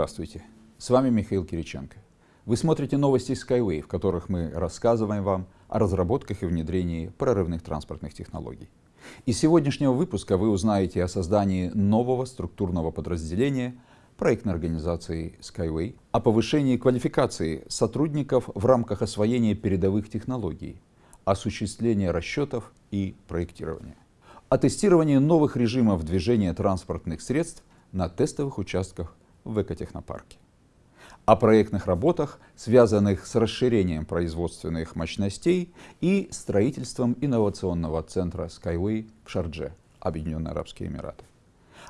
Здравствуйте, с вами Михаил Кириченко. Вы смотрите новости Skyway, в которых мы рассказываем вам о разработках и внедрении прорывных транспортных технологий. Из сегодняшнего выпуска вы узнаете о создании нового структурного подразделения проектной организации Skyway, о повышении квалификации сотрудников в рамках освоения передовых технологий, осуществления расчетов и проектирования, о тестировании новых режимов движения транспортных средств на тестовых участках в экотехнопарке. О проектных работах, связанных с расширением производственных мощностей и строительством инновационного центра Skyway в Шардже, Объединенные Арабские Эмираты.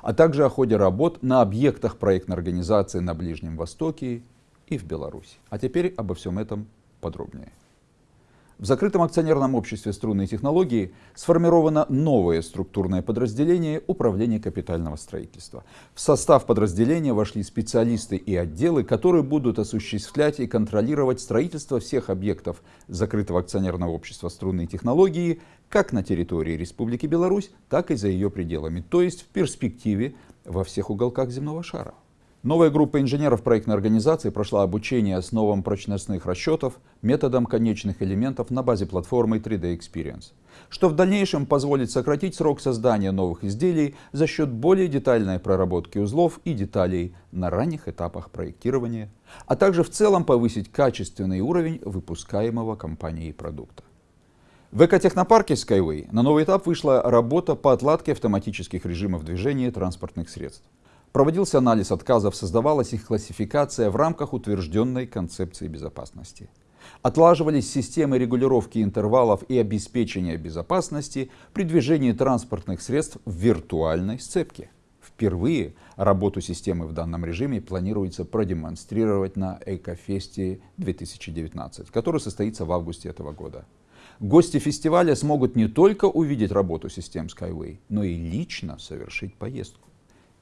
А также о ходе работ на объектах проектной организации на Ближнем Востоке и в Беларуси. А теперь обо всем этом подробнее. В закрытом акционерном обществе «Струнные технологии» сформировано новое структурное подразделение управления капитального строительства. В состав подразделения вошли специалисты и отделы, которые будут осуществлять и контролировать строительство всех объектов закрытого акционерного общества «Струнные технологии» как на территории Республики Беларусь, так и за ее пределами, то есть в перспективе во всех уголках земного шара. Новая группа инженеров проектной организации прошла обучение основам прочностных расчетов методом конечных элементов на базе платформы 3D Experience, что в дальнейшем позволит сократить срок создания новых изделий за счет более детальной проработки узлов и деталей на ранних этапах проектирования, а также в целом повысить качественный уровень выпускаемого компанией продукта. В экотехнопарке Skyway на новый этап вышла работа по отладке автоматических режимов движения транспортных средств. Проводился анализ отказов, создавалась их классификация в рамках утвержденной концепции безопасности. Отлаживались системы регулировки интервалов и обеспечения безопасности при движении транспортных средств в виртуальной сцепке. Впервые работу системы в данном режиме планируется продемонстрировать на Экофесте 2019, который состоится в августе этого года. Гости фестиваля смогут не только увидеть работу систем Skyway, но и лично совершить поездку.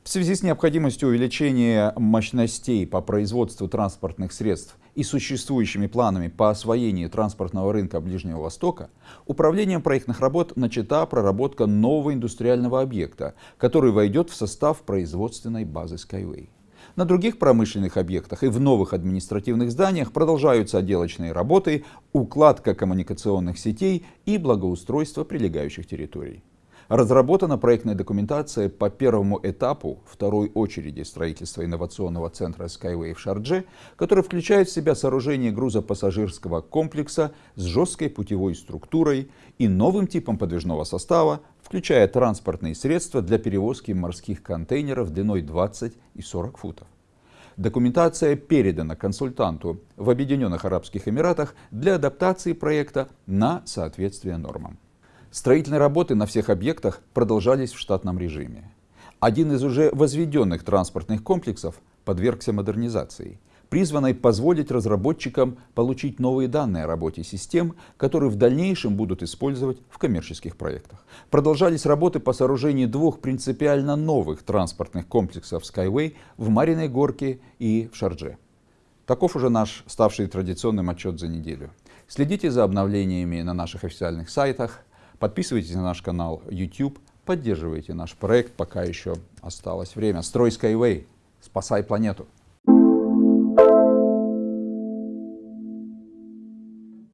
В связи с необходимостью увеличения мощностей по производству транспортных средств и существующими планами по освоению транспортного рынка Ближнего Востока, управлением проектных работ начата проработка нового индустриального объекта, который войдет в состав производственной базы Skyway. На других промышленных объектах и в новых административных зданиях продолжаются отделочные работы, укладка коммуникационных сетей и благоустройство прилегающих территорий. Разработана проектная документация по первому этапу второй очереди строительства инновационного центра Skyway в Шардже, который включает в себя сооружение грузопассажирского комплекса с жесткой путевой структурой и новым типом подвижного состава, включая транспортные средства для перевозки морских контейнеров длиной 20 и 40 футов. Документация передана консультанту в Объединенных Арабских Эмиратах для адаптации проекта на соответствие нормам. Строительные работы на всех объектах продолжались в штатном режиме. Один из уже возведенных транспортных комплексов подвергся модернизации, призванной позволить разработчикам получить новые данные о работе систем, которые в дальнейшем будут использовать в коммерческих проектах. Продолжались работы по сооружению двух принципиально новых транспортных комплексов Skyway в Мариной Горке и в Шардже. Таков уже наш ставший традиционным отчет за неделю. Следите за обновлениями на наших официальных сайтах, Подписывайтесь на наш канал YouTube, поддерживайте наш проект, пока еще осталось время. Строй Skyway, спасай планету!